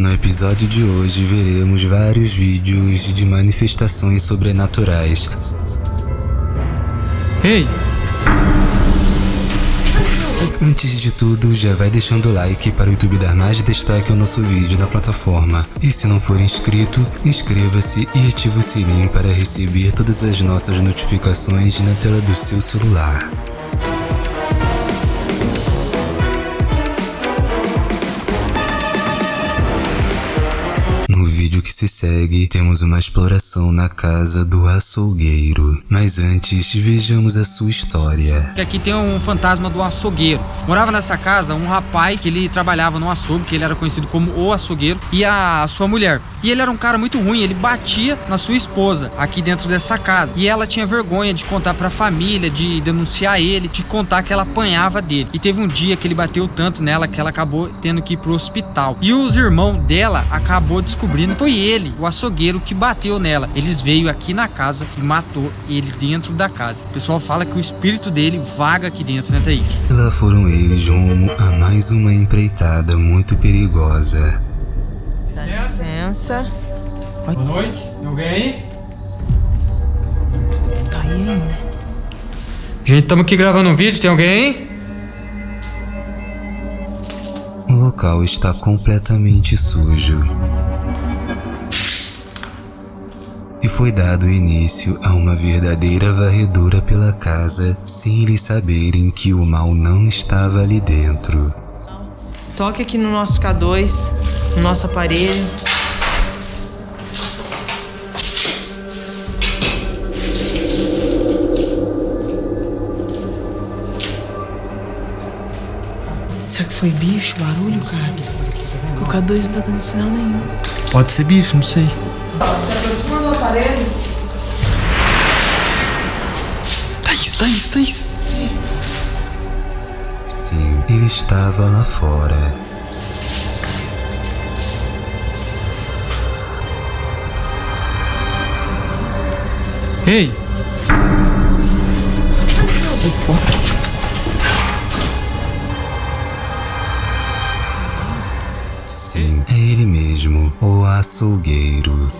No episódio de hoje veremos vários vídeos de manifestações sobrenaturais. Ei! Antes de tudo, já vai deixando o like para o YouTube dar mais destaque ao nosso vídeo na plataforma. E se não for inscrito, inscreva-se e ative o sininho para receber todas as nossas notificações na tela do seu celular. Que se segue, temos uma exploração na casa do açougueiro. Mas antes, vejamos a sua história. Aqui tem um fantasma do açougueiro. Morava nessa casa um rapaz que ele trabalhava no açougue, que ele era conhecido como o açougueiro, e a sua mulher. E ele era um cara muito ruim, ele batia na sua esposa aqui dentro dessa casa. E ela tinha vergonha de contar pra família, de denunciar ele, de contar que ela apanhava dele. E teve um dia que ele bateu tanto nela que ela acabou tendo que ir pro hospital. E os irmãos dela acabou descobrindo que foi ele, o açougueiro, que bateu nela. Eles veio aqui na casa e matou ele dentro da casa. O pessoal fala que o espírito dele vaga aqui dentro, né, Thaís? Lá foram eles rumo a mais uma empreitada muito perigosa. Dá licença. Boa noite. Tem alguém aí? Tá aí ainda. Gente, estamos aqui gravando um vídeo. Tem alguém aí? O local está completamente sujo. E foi dado início a uma verdadeira varredura pela casa sem eles saberem que o mal não estava ali dentro. Toque aqui no nosso K2, no nosso aparelho. Será que foi bicho, barulho, cara? Porque o K2 não tá dando sinal nenhum. Pode ser bicho, não sei. Se aproxima do aparelho. Thaís, Thaís, Thaís. Sim, ele estava lá fora. Ei! Sim, é ele mesmo, o açougueiro.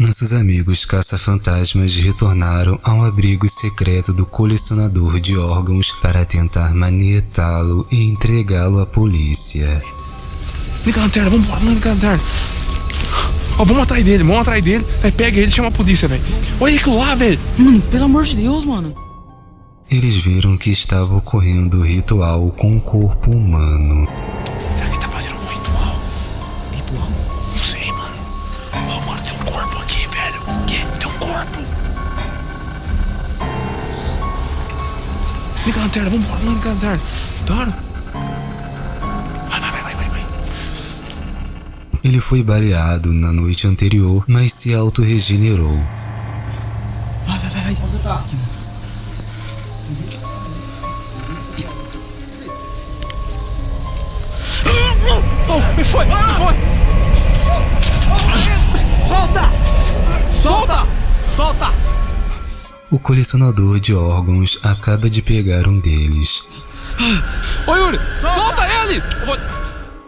Nossos amigos caça-fantasmas retornaram ao abrigo secreto do colecionador de órgãos para tentar manietá-lo e entregá-lo à polícia. Liga a lanterna, vambora, vamos ligar a lanterna. Ó, vamos atrás dele, vamos atrás dele. Aí pega ele e chama a polícia, velho. Olha aquilo lá, velho. Mano, pelo amor de Deus, mano. Eles viram que estava ocorrendo o ritual com o corpo humano. Será que tá fazendo um ritual? Ritual? Não sei, mano. Ó, mano, tem um corpo aqui, velho. O quê? Tem um corpo. Liga a lanterna, vambora, vamos ligar a lanterna. Claro. Vai, vai, vai, vai, vai, vai. Ele foi baleado na noite anterior, mas se auto-regenerou. Vai, vai, vai, vai. Onde você tá? Foi, me foi. Solta! Solta! Solta! O colecionador de órgãos acaba de pegar um deles. Ô Yuri, solta ele!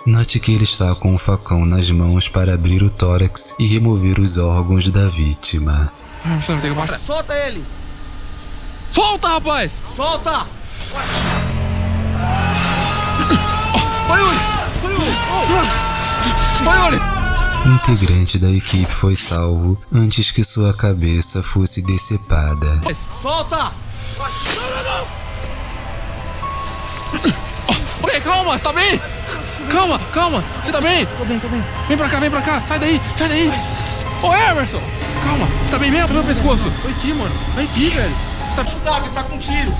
Note que ele está com um facão nas mãos para abrir o tórax e remover os órgãos da vítima. Que. Solta ele! Solta, rapaz! Solta! Ô Yuri! Integrante da equipe foi salvo antes que sua cabeça fosse decepada. Solta! Ô, calma, você tá bem? Calma, calma, você tá bem? Tô bem, tô bem. Vem pra cá, vem pra cá, sai daí, sai daí! Ô Emerson! Calma, você tá bem mesmo? Meu pescoço! Vem aqui, mano, vem aqui, velho! Tá Cuidado, ele tá com tiro!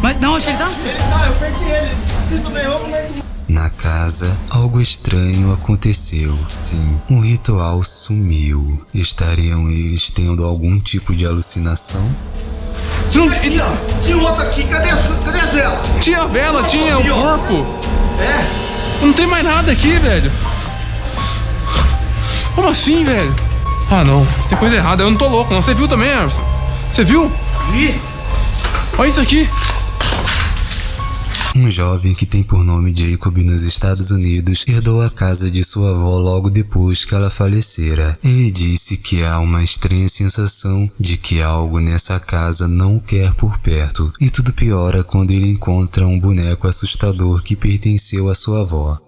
Mas não, onde que ele tá? Ele tá, eu perdi ele! Sinto bem, vamos né? Na casa, algo estranho aconteceu. Sim, um ritual sumiu. Estariam eles tendo algum tipo de alucinação? Você não-! Tinha outro aqui, cadê, a- cadê a vela? Tinha a vela, tinha o corpo! É? Não tem mais nada aqui, velho! Como assim, velho? Ah, não. Tem coisa errada. Eu não tô louco, não. Você viu também, Emerson? Você viu? Vi. Olha isso aqui. Um jovem que tem por nome Jacob nos Estados Unidos herdou a casa de sua avó logo depois que ela falecera. Ele disse que há uma estranha sensação de que algo nessa casa não quer por perto, e tudo piora quando ele encontra um boneco assustador que pertenceu à sua avó.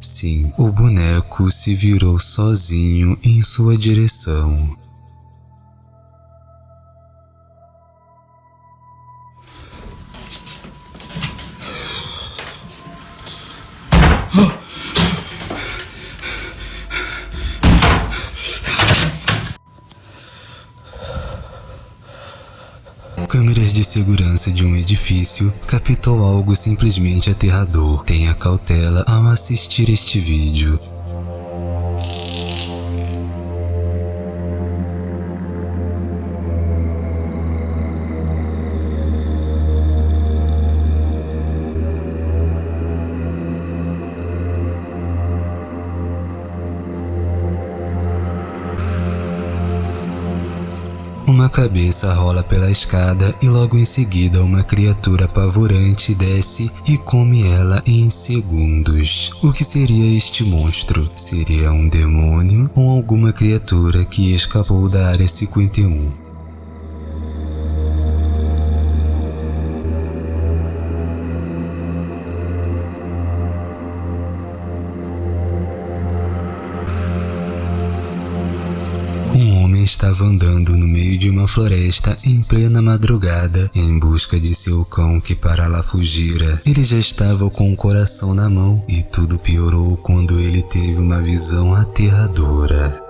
Sim, o boneco se virou sozinho em sua direção. Câmeras de segurança de um edifício captou algo simplesmente aterrador. Tenha cautela ao assistir este vídeo. Cabeça rola pela escada e logo em seguida uma criatura apavorante desce e come ela em segundos. O que seria este monstro? Seria um demônio ou alguma criatura que escapou da Área 51? Estava andando no meio de uma floresta em plena madrugada em busca de seu cão que para lá fugira. Ele já estava com o coração na mão e tudo piorou quando ele teve uma visão aterradora.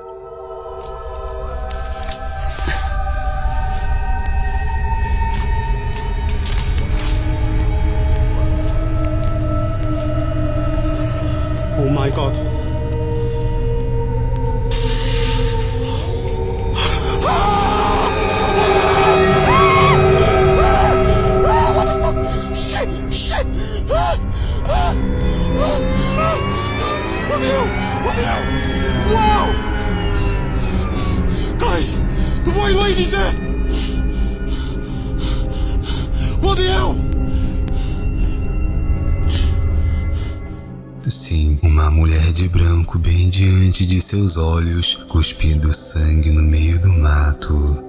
Mulher de branco bem diante de seus olhos, cuspindo sangue no meio do mato.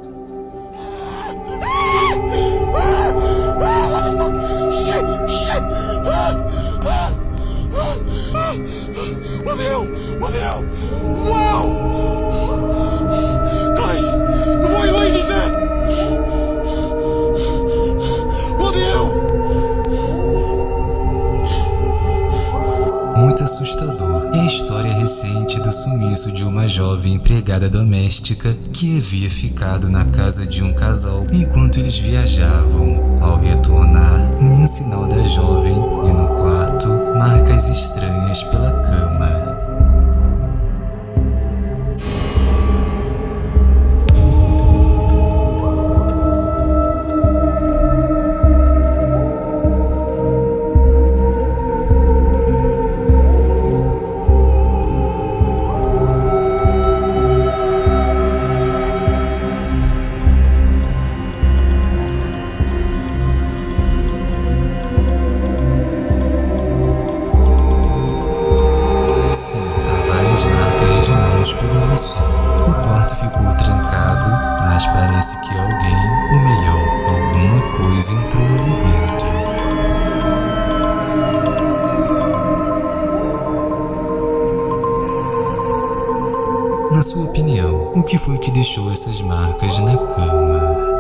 Shit! Shit! Ah! Jovem empregada doméstica que havia ficado na casa de um casal enquanto eles viajavam. Ao retornar, nenhum sinal da jovem e no quarto, marcas estranhas pela cama. Que foi que deixou essas marcas na cama?